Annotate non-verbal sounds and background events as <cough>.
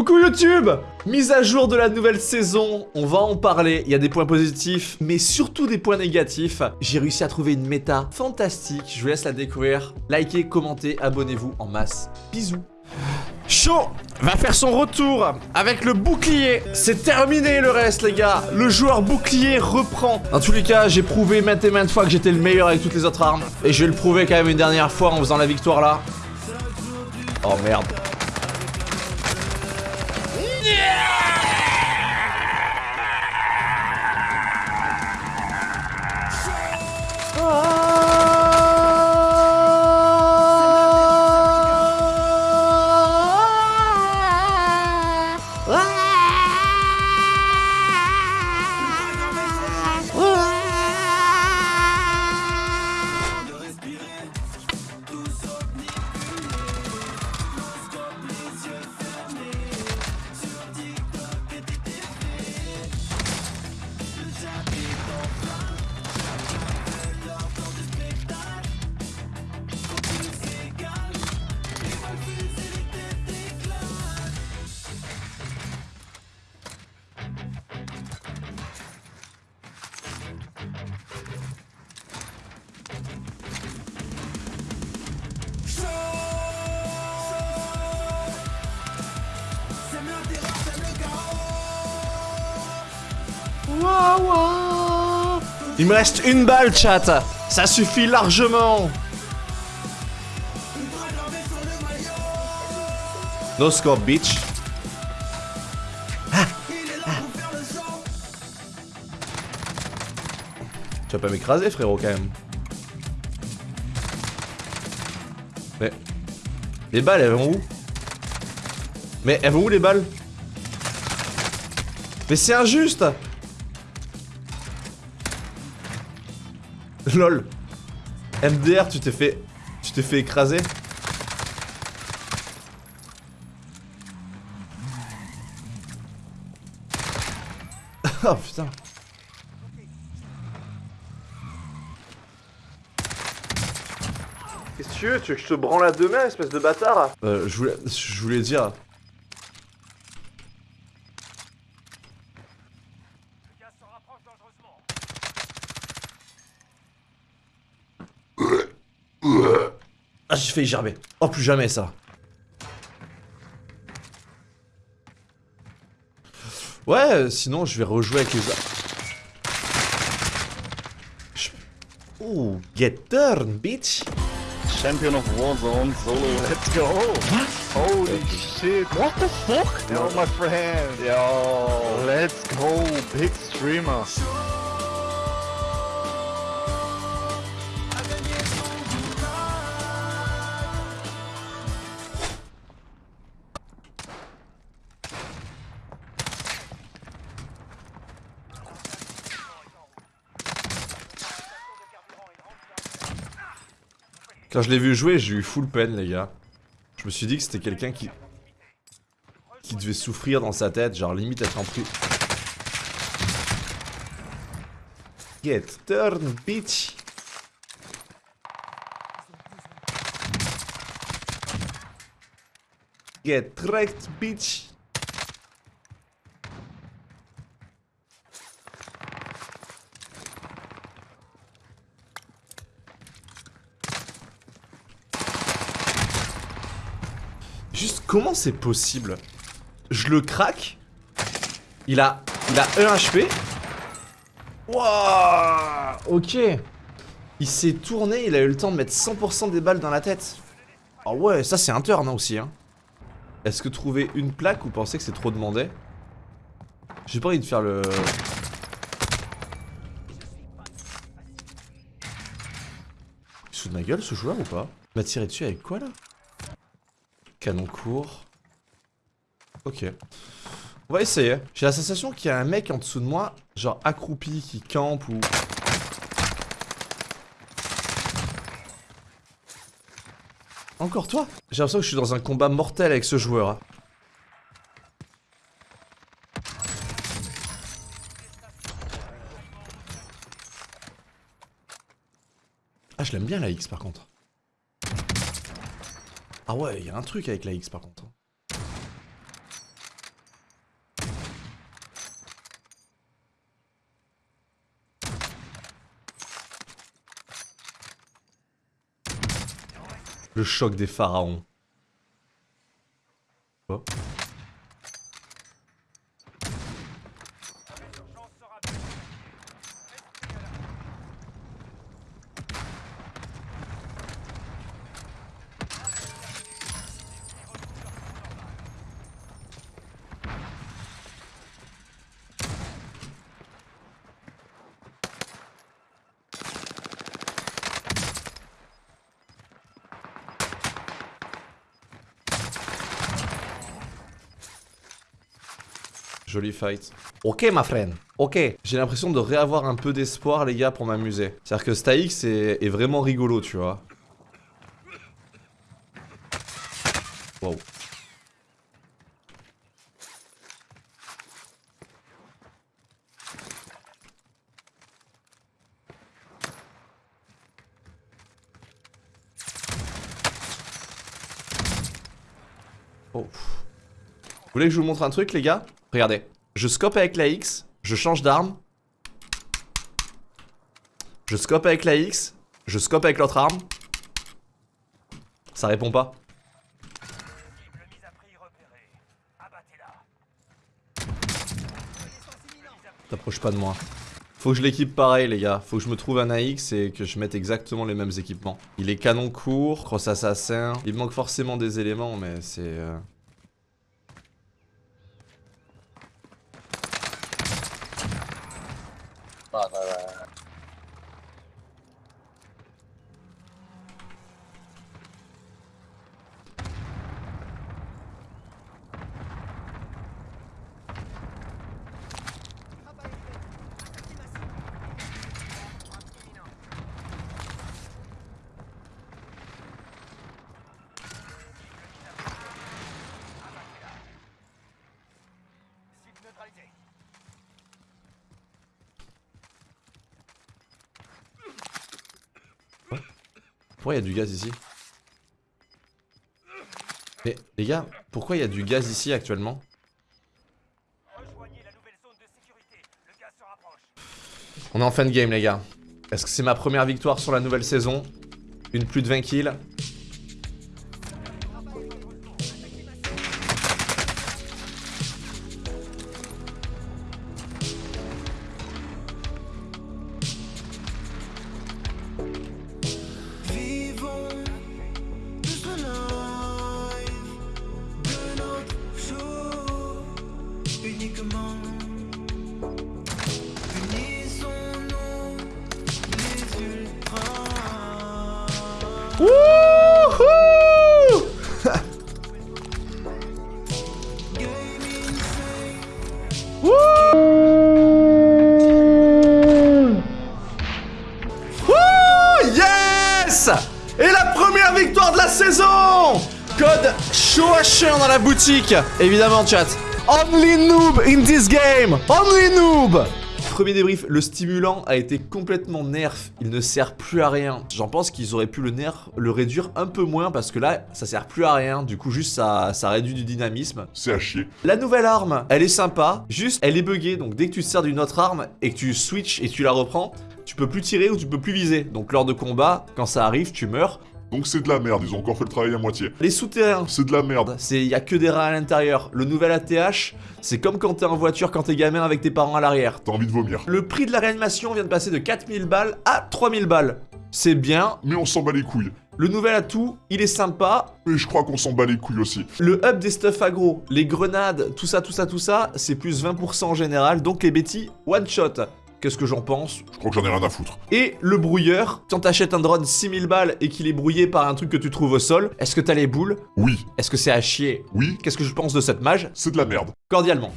Coucou YouTube Mise à jour de la nouvelle saison, on va en parler, il y a des points positifs, mais surtout des points négatifs. J'ai réussi à trouver une méta fantastique, je vous laisse la découvrir. Likez, commentez, abonnez-vous en masse. Bisous Chaud va faire son retour avec le bouclier. C'est terminé le reste les gars. Le joueur bouclier reprend. Dans tous les cas, j'ai prouvé maintes et maintes fois que j'étais le meilleur avec toutes les autres armes. Et je vais le prouver quand même une dernière fois en faisant la victoire là. Oh merde. Yeah! Oh. Il me reste une balle, chat. Ça suffit largement. No scope, bitch. Ah, ah. Tu vas pas m'écraser, frérot, quand même. Mais... Les balles, elles vont où? Mais elles vont où, les balles? Mais c'est injuste LOL. MDR, tu t'es fait... Tu t'es fait écraser <laughs> Oh putain. Qu'est-ce que tu veux Tu veux que je te branle à deux mains, espèce de bâtard? Euh, je voulais, je voulais dire... Ah, j'ai failli gerber. Oh, plus jamais ça. Ouais, sinon je vais rejouer avec les... Je... Ouh, get turn, bitch Champion of Warzone solo, let's go! What? Holy shit! What the fuck? Yo, my friend! Yo, let's go! Big streamer! Quand je l'ai vu jouer, j'ai eu full peine, les gars. Je me suis dit que c'était quelqu'un qui... Qui devait souffrir dans sa tête, genre limite être en prix. Get turn, bitch Get wrecked, bitch Juste comment c'est possible? Je le craque. Il a... Il a 1 HP Wouah Ok. Il s'est tourné, il a eu le temps de mettre 100% des balles dans la tête. Ah ouais, ça c'est un turn hein, aussi hein. Est-ce que trouver une plaque ou pensez que c'est trop demandé? J'ai pas envie de faire le... Il de ma gueule ce joueur ou pas? Il m'a tiré dessus avec quoi là? Canon court. Ok. On va essayer. J'ai la sensation qu'il y a un mec en dessous de moi, genre accroupi, qui campe ou... Encore toi? J'ai l'impression que je suis dans un combat mortel avec ce joueur. hein. Ah, je l'aime bien la X par contre. Ah ouais, il y a un truc avec la X par contre. Le choc des pharaons. Joli fight. Ok, ma friend. Ok. J'ai l'impression de réavoir un peu d'espoir, les gars, pour m'amuser. C'est-à-dire que Staix est, vraiment rigolo, tu vois. Wow. Oh. Vous voulez que je vous montre un truc, les gars? Regardez. Je scope avec la X, je change d'arme. Je scope avec la X, je scope avec l'autre arme. Ça répond pas. T'approches pas de moi. Faut que je l'équipe pareil les gars, faut que je me trouve un AX et que je mette exactement les mêmes équipements. Il est canon court, cross assassin, il manque forcément des éléments mais c'est... Euh... Pourquoi il y a du gaz ici Mais les gars, pourquoi il y a du gaz ici actuellement On est en fin de game les gars. Est-ce que c'est ma première victoire sur la nouvelle saison Une plus de 20 kills Chaud à dans la boutique Évidemment chat Only noob in this game Only noob Premier débrief, le stimulant a été complètement nerf, il ne sert plus à rien. J'en pense qu'ils auraient pu le nerf, le réduire un peu moins parce que là, ça sert plus à rien, du coup juste ça, ça réduit du dynamisme. C'est à chier. La nouvelle arme, elle est sympa, juste elle est buggée, donc dès que tu te sers d'une autre arme et que tu switches et tu la reprends, tu peux plus tirer ou tu peux plus viser. Donc lors de combat, quand ça arrive, tu meurs. Donc c'est de la merde, ils ont encore fait le travail à moitié. Les souterrains, C'est de la merde. c'est y a que des rats à l'intérieur. Le nouvel ATH, c'est comme quand t'es en voiture quand t'es gamin avec tes parents à l'arrière. T'as envie de vomir. Le prix de la réanimation vient de passer de 4000 balles à 3000 balles. C'est bien. Mais on s'en bat les couilles. Le nouvel atout, il est sympa. Mais je crois qu'on s'en bat les couilles aussi. Le hub des stuff aggro, les grenades, tout ça, tout ça, tout ça, c'est plus 20% en général. Donc les Betty, one shot. Qu'est-ce que j'en pense? Je crois que j'en ai rien à foutre. Et le brouilleur, quand t'achètes un drone 6000 balles et qu'il est brouillé par un truc que tu trouves au sol, est-ce que t'as les boules? Oui, Est-ce que c'est à chier? Oui, Qu'est-ce que je pense de cette mage? C'est de la merde. Cordialement.